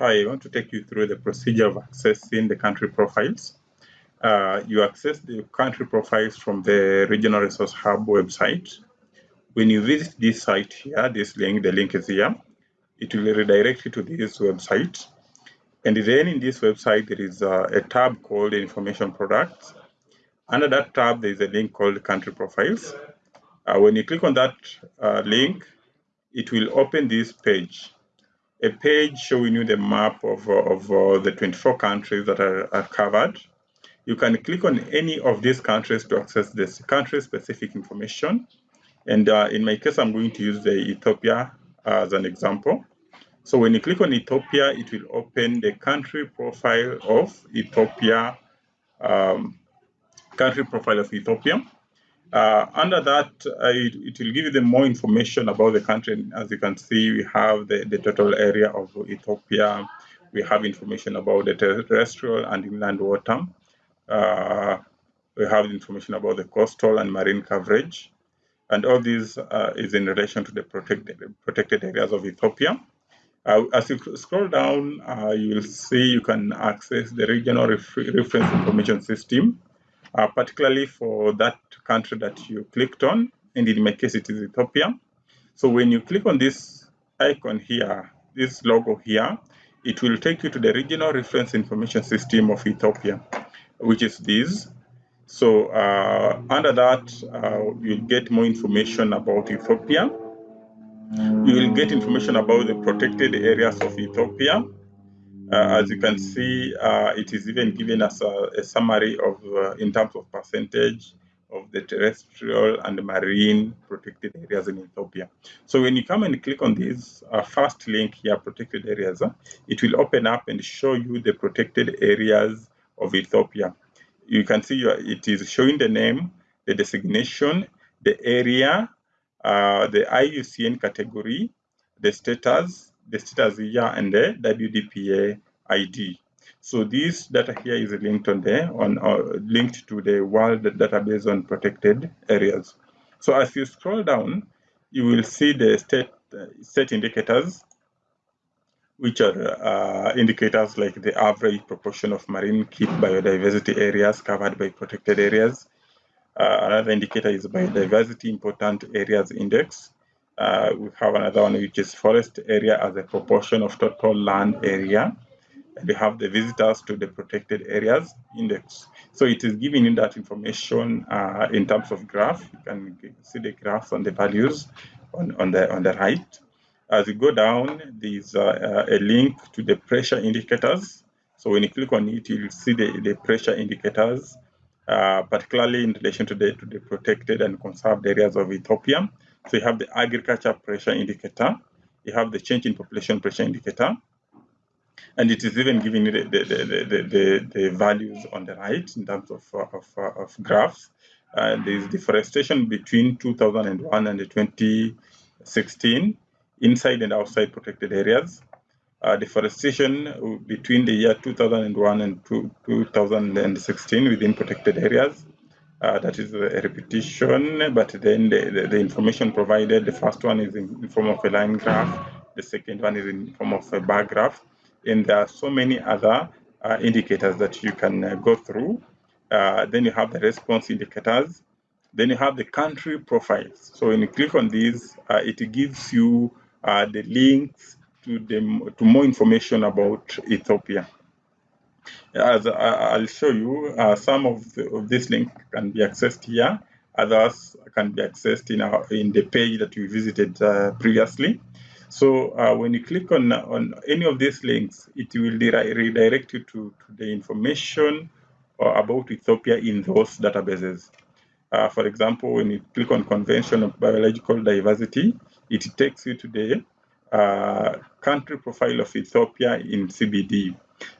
Hi, I want to take you through the procedure of accessing the country profiles. Uh, you access the country profiles from the Regional Resource Hub website. When you visit this site here, this link, the link is here, it will redirect you to this website. And then in this website, there is a, a tab called Information Products. Under that tab, there is a link called Country Profiles. Uh, when you click on that uh, link, it will open this page a page showing you the map of, of uh, the 24 countries that are, are, covered. You can click on any of these countries to access this country-specific information. And uh, in my case, I'm going to use the Ethiopia as an example. So when you click on Ethiopia, it will open the country profile of Ethiopia, um, country profile of Ethiopia. Uh, under that, uh, it, it, will give you the more information about the country. As you can see, we have the, the total area of Ethiopia. We have information about the terrestrial and inland water. Uh, we have information about the coastal and marine coverage. And all this uh, is in relation to the protected, protected areas of Ethiopia. Uh, as you scroll down, uh, you will see you can access the regional reference information system uh, particularly for that country that you clicked on. And in my case, it is Ethiopia. So when you click on this icon here, this logo here, it will take you to the regional reference information system of Ethiopia, which is this. So uh, under that, uh, you'll get more information about Ethiopia. You will get information about the protected areas of Ethiopia. Uh, as you can see, uh, it is even given us a, a summary of, uh, in terms of percentage of the terrestrial and marine protected areas in Ethiopia. So when you come and click on this uh, first link here, protected areas, uh, it will open up and show you the protected areas of Ethiopia. You can see it is showing the name, the designation, the area, uh, the IUCN category, the status, the status year and the WDPA ID. So this data here is linked on there, on uh, linked to the world database on protected areas. So as you scroll down, you will see the state uh, state indicators, which are uh, indicators like the average proportion of marine key biodiversity areas covered by protected areas. Uh, another indicator is biodiversity important areas index. Uh, we have another one which is forest area as a proportion of total land area. And we have the visitors to the protected areas index. So it is giving you that information uh, in terms of graph. You can see the graphs on the values on, on, the, on the right. As you go down, there's uh, a link to the pressure indicators. So when you click on it, you'll see the, the pressure indicators, uh, particularly in relation to the, to the protected and conserved areas of Ethiopia. So you have the agriculture pressure indicator, you have the change in population pressure indicator, and it is even giving you the, the, the, the, values on the right in terms of, of, of graphs. Uh, there is deforestation between 2001 and 2016 inside and outside protected areas. Uh, deforestation between the year 2001 and 2016 within protected areas. Uh, that is a repetition, but then the, the, the, information provided, the first one is in, form of a line graph, the second one is in form of a bar graph, and there are so many other uh, indicators that you can uh, go through. Uh, then you have the response indicators, then you have the country profiles. So when you click on these, uh, it gives you uh, the links to, the, to more information about Ethiopia as I'll show you, uh, some of, the, of this link can be accessed here. Others can be accessed in, our, in the page that we visited uh, previously. So uh, when you click on, on any of these links, it will redirect you to, to the information uh, about Ethiopia in those databases. Uh, for example, when you click on Convention of Biological Diversity, it takes you to the uh, country profile of Ethiopia in CBD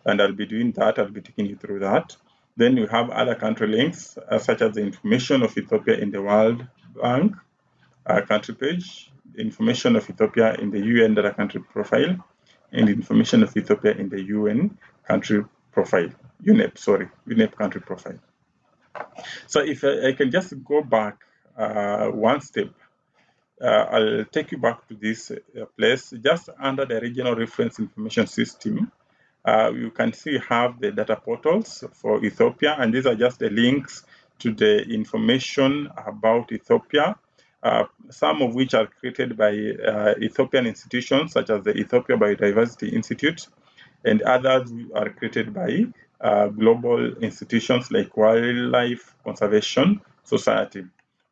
and I'll be doing that. I'll be taking you through that. Then we have other country links, uh, such as the information of Ethiopia in the World Bank uh, country page, the information of Ethiopia in the UN data country profile, and information of Ethiopia in the UN country profile, UNEP, sorry, UNEP country profile. So if I, I can just go back uh, one step, uh, I'll take you back to this uh, place. Just under the regional reference information system, uh, you can see have the data portals for Ethiopia, and these are just the links to the information about Ethiopia, uh, some of which are created by uh, Ethiopian institutions such as the Ethiopia Biodiversity Institute, and others are created by uh, global institutions like Wildlife Conservation Society.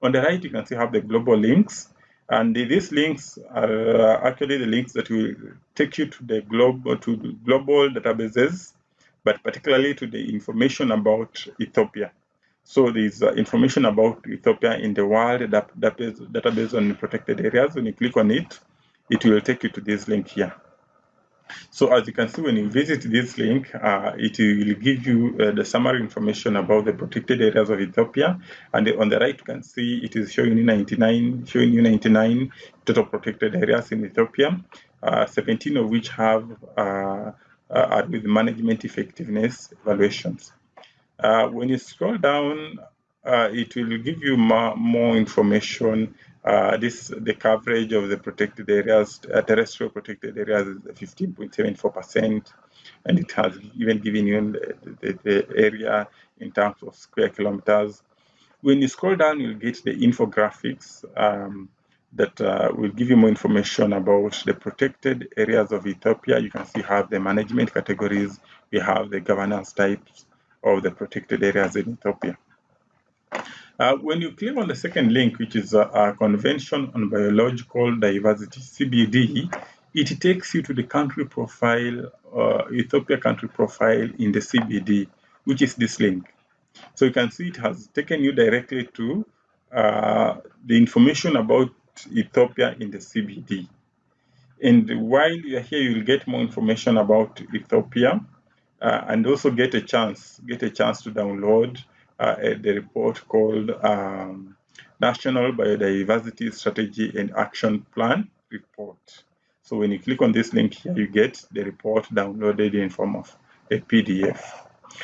On the right, you can see have the global links, and these links are actually the links that will take you to the global to global databases, but particularly to the information about Ethiopia. So there's uh, information about Ethiopia in the world database, database on protected areas. When you click on it, it will take you to this link here. So as you can see, when you visit this link, uh, it will give you uh, the summary information about the protected areas of Ethiopia. And on the right, you can see it is showing you 99, showing you 99 total protected areas in Ethiopia, uh, 17 of which have uh, uh, are with management effectiveness evaluations. Uh, when you scroll down, it will give you more information. Uh, this the coverage of the protected areas, uh, terrestrial protected areas is 15.74%, and it has even given you the, the, the, area in terms of square kilometers. When you scroll down, you'll get the infographics um, that uh, will give you more information about the protected areas of Ethiopia. You can see have the management categories, we have the governance types, of the protected areas in Ethiopia. Uh, when you click on the second link, which is a, Convention on Biological Diversity, CBD, it takes you to the country profile, uh, Ethiopia country profile in the CBD, which is this link. So you can see it has taken you directly to uh, the information about Ethiopia in the CBD. And while you're here, you'll get more information about Ethiopia uh, and also get a chance get a chance to download the report called um, National Biodiversity Strategy and Action Plan report. So when you click on this link here, you get the report downloaded in form of a PDF.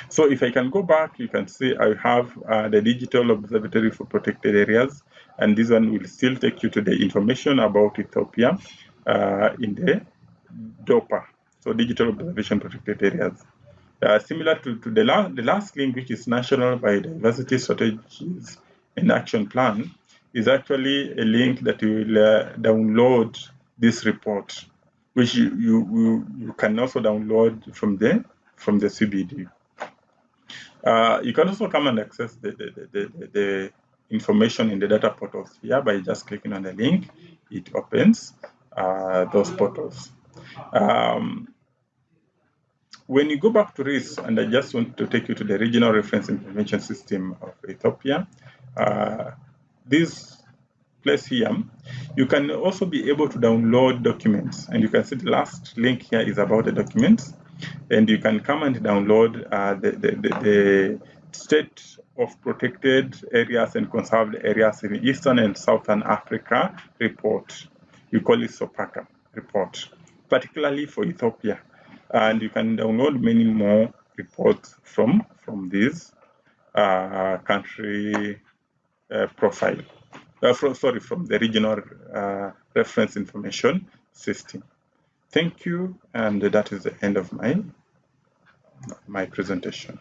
So if I can go back, you can see I have uh, the Digital Observatory for Protected Areas, and this one will still take you to the information about Ethiopia uh, in the DOPA, so Digital Observation Protected Areas. Uh, similar to, to the, la the last link, which is National Biodiversity Strategies and Action Plan, is actually a link that you will uh, download this report, which you, you, you, can also download from the, from the CBD. Uh, you can also come and access the, the, the, the, information in the data portals here by just clicking on the link. It opens uh, those portals. Um, when you go back to RIS, and I just want to take you to the regional reference information system of Ethiopia, uh, this place here, you can also be able to download documents. And you can see the last link here is about the documents. And you can come and download uh, the, the, the, the state of protected areas and conserved areas in Eastern and Southern Africa report. You call it SOPACA report, particularly for Ethiopia and you can download many more reports from from this uh, country uh, profile. Uh, from, sorry, from the regional uh, reference information system. Thank you, and that is the end of my my presentation.